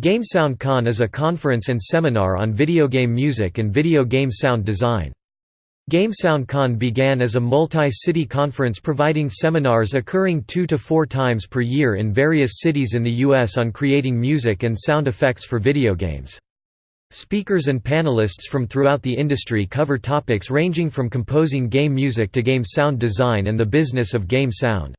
GameSoundCon is a conference and seminar on video game music and video game sound design. GameSoundCon began as a multi-city conference providing seminars occurring two to four times per year in various cities in the U.S. on creating music and sound effects for video games. Speakers and panelists from throughout the industry cover topics ranging from composing game music to game sound design and the business of game sound.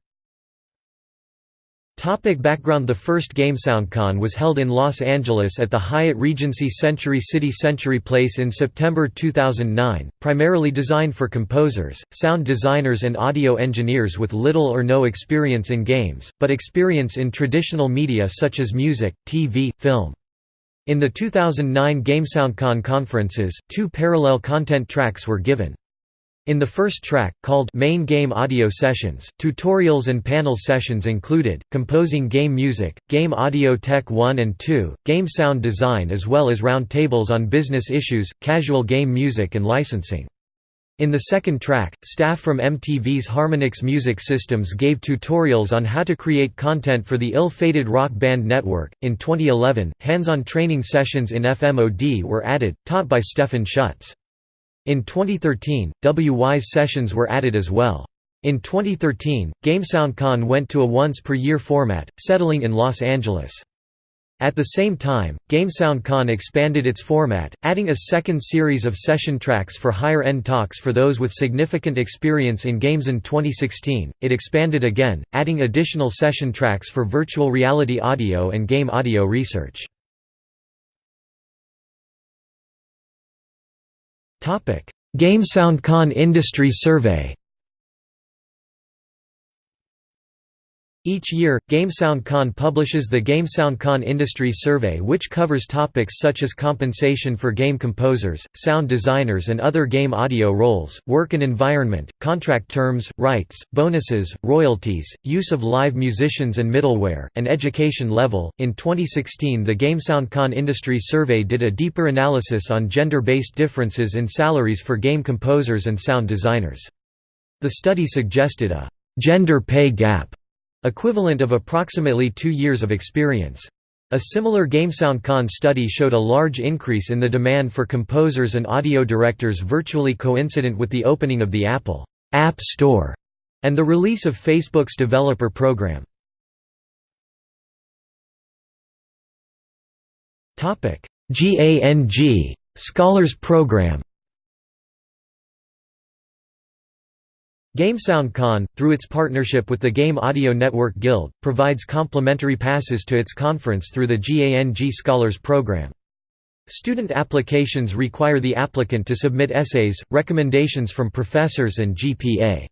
Topic background The first GameSoundCon was held in Los Angeles at the Hyatt Regency Century City Century Place in September 2009, primarily designed for composers, sound designers and audio engineers with little or no experience in games, but experience in traditional media such as music, TV, film. In the 2009 GameSoundCon conferences, two parallel content tracks were given. In the first track, called Main Game Audio Sessions, tutorials and panel sessions included, composing game music, game audio tech 1 and 2, game sound design as well as roundtables on business issues, casual game music and licensing. In the second track, staff from MTV's Harmonix Music Systems gave tutorials on how to create content for the ill-fated Rock Band Network. In 2011, hands-on training sessions in FMOD were added, taught by Stefan Schutz. In 2013, Wwise sessions were added as well. In 2013, GameSoundCon went to a once-per-year format, settling in Los Angeles. At the same time, GameSoundCon expanded its format, adding a second series of session tracks for higher-end talks for those with significant experience in games in 2016. It expanded again, adding additional session tracks for virtual reality audio and game audio research. GameSoundCon Industry Survey Each year, GameSoundCon publishes the GameSoundCon Industry Survey which covers topics such as compensation for game composers, sound designers and other game audio roles, work and environment, contract terms, rights, bonuses, royalties, use of live musicians and middleware, and education level. In 2016 the GameSoundCon Industry Survey did a deeper analysis on gender-based differences in salaries for game composers and sound designers. The study suggested a «gender pay gap» equivalent of approximately two years of experience. A similar GameSoundCon study showed a large increase in the demand for composers and audio directors virtually coincident with the opening of the Apple App Store and the release of Facebook's developer program. GANG Scholars Program GameSoundCon, through its partnership with the Game Audio Network Guild, provides complimentary passes to its conference through the GANG Scholars Program. Student applications require the applicant to submit essays, recommendations from professors and GPA.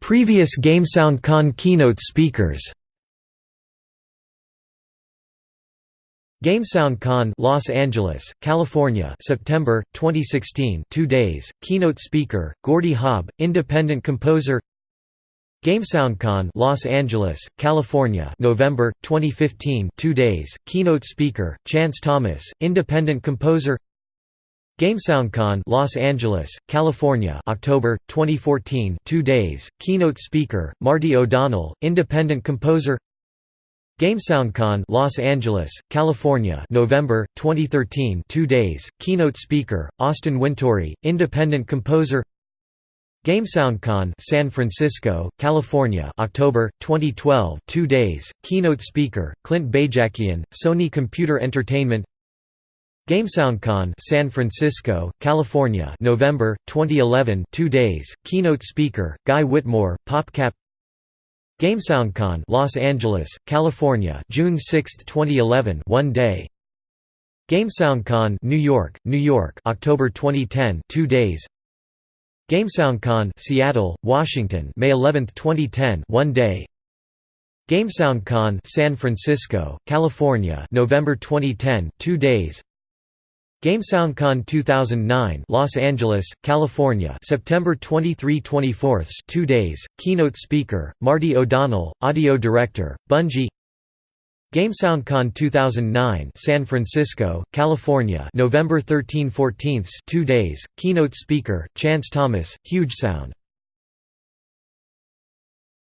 Previous GameSoundCon keynote speakers GameSoundCon Los Angeles, California September 2016 2 days. Keynote speaker Gordy Haab independent composer. GameSoundCon Los Angeles California November 2015 2 days. Keynote speaker Chance Thomas independent composer. GameSoundCon Los Angeles California October 2014 2 days. Keynote speaker Marty O'Donnell independent composer GameSoundCon Los Angeles, California November, 2013 2 days, keynote speaker, Austin Wintory, independent composer. GameSoundCon San Francisco, California October, 2012 2 days, keynote speaker, Clint Bajakian, Sony Computer Entertainment. GameSoundCon San Francisco, California November, 2011 2 days, keynote speaker, Guy Whitmore, PopCap GameSoundCon Los Angeles, California June 6, 2011 one day. GameSoundCon New York, New York October 2010 two days. GameSoundCon Seattle, Washington May 11, 2010 one day. GameSoundCon San Francisco, California November 2010 two days GameSoundCon 2009 Los Angeles, California September 23–24 2 days, keynote speaker, Marty O'Donnell, audio director, Bungie. GameSoundCon 2009 San Francisco, California November 13–14 2 days, keynote speaker, Chance Thomas, Huge Sound